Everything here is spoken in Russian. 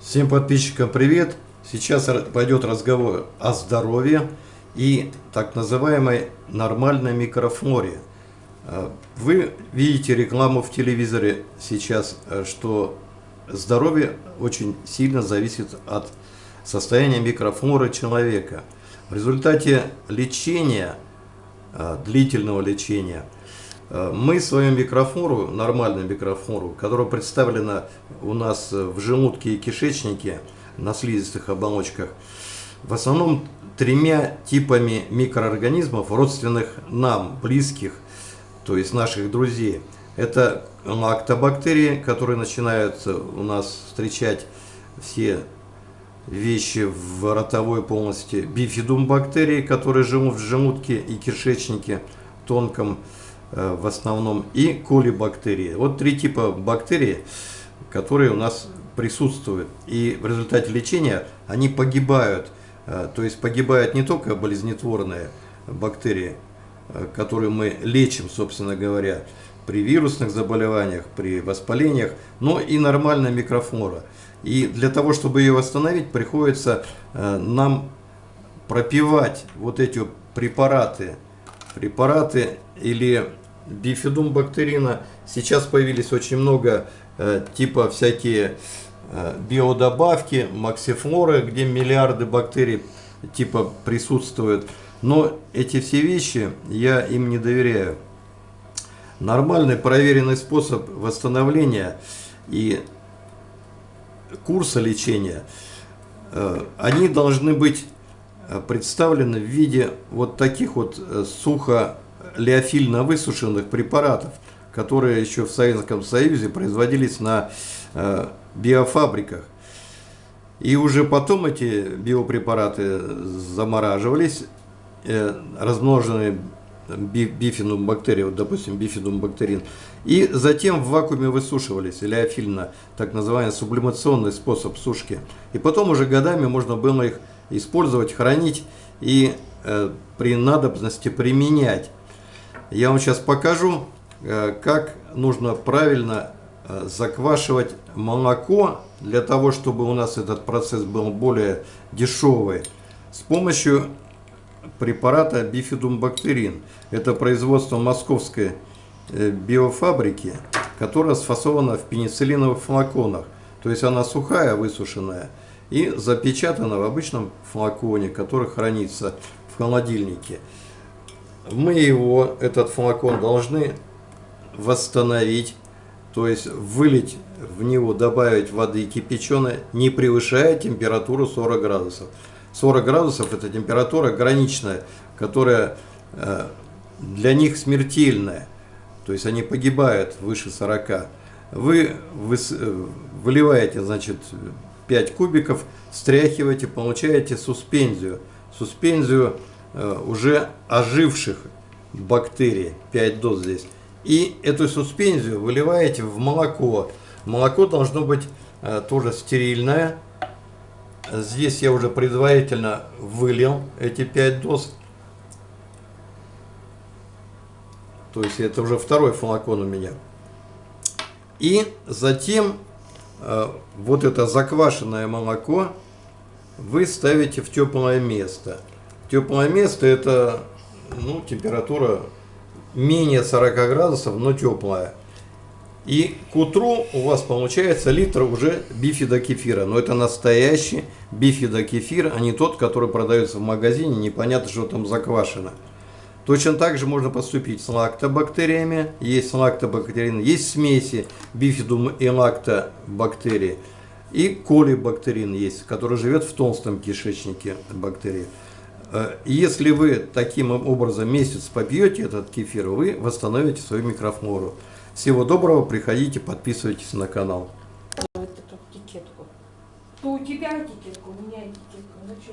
Всем подписчикам привет! Сейчас пойдет разговор о здоровье и так называемой нормальной микрофлоре. А, вы видите рекламу в телевизоре сейчас, э, что здоровье очень сильно зависит от состояния микрофлоры человека. В результате лечения, э, длительного лечения – Э, мы свою микрофлору, нормальную микрофлору, которая представлена у нас в желудке и кишечнике, на слизистых оболочках, в основном тремя типами микроорганизмов, родственных нам, близких, то есть наших друзей. Это лактобактерии, которые начинают у нас встречать все вещи в ротовой полости, бифидум бактерии, которые живут в желудке и кишечнике тонком, в основном и колибактерии. Вот три типа бактерий, которые у нас присутствуют. И в результате лечения они погибают. Э, то есть погибают не только болезнетворные бактерии, э, которые мы лечим, собственно говоря, при вирусных заболеваниях, при воспалениях, но и нормальная микрофлора. И для того, чтобы ее восстановить, приходится нам пропивать вот эти препараты, препараты или бифидум бактерина. Сейчас появились очень много э, типа всякие э, биодобавки, максифлоры, где миллиарды бактерий типа присутствуют. Но эти все вещи я им не доверяю. Нормальный проверенный способ восстановления и курса лечения, э, они должны быть э, представлены в виде вот таких вот э, сухо леофильно высушенных препаратов, которые еще в Советском Союзе производились на э, биофабриках. И уже потом эти биопрепараты замораживались, э, размноженные бифидум бактерий, вот, допустим, бифидум бактерин, и затем в вакууме высушивались, леофильно, так называемый сублимационный способ сушки. И потом уже годами можно было их использовать, хранить и э, при надобности применять. Я вам сейчас покажу, э, как нужно правильно э, заквашивать молоко, для того, чтобы у нас этот процесс был более дешевый, с помощью препарата бифидумбактерин. Это производство московской э, биофабрики, которая сфасована в пенициллиновых флаконах. То есть она сухая, высушенная и запечатана в обычном флаконе, который хранится в холодильнике мы его, этот флакон, должны восстановить, то есть вылить в него, добавить воды кипяченой, не превышая температуру 40 градусов. 40 градусов это температура граничная, которая э, для них смертельная, то есть они погибают выше 40. Вы, э, выливаете, значит, 5 кубиков, стряхиваете, получаете суспензию. Суспензию уже оживших бактерий, 5 доз здесь. И эту суспензию выливаете в молоко. Молоко должно быть э, тоже стерильное. Здесь я уже предварительно вылил эти 5 доз. То есть это уже второй флакон у меня. И затем э, вот это заквашенное молоко вы ставите в теплое место. Теплое место это ну, температура менее 40 градусов, но теплая. И к утру у вас получается литр уже бифидокефира. Но это настоящий бифидокефир, а не тот, который продается в магазине, непонятно, что там заквашено. Точно так же можно поступить с лактобактериями. Есть лактобактерин, есть смеси бифидум и лактобактерии. И колибактерин есть, который живет в толстом кишечнике бактерии. Э, если вы таким образом месяц попьете этот кефир, вы восстановите свою микрофлору. Всего доброго, приходите, подписывайтесь на канал. Вот эту этикетку. То у тебя этикетка, у меня этикетка. Ну что?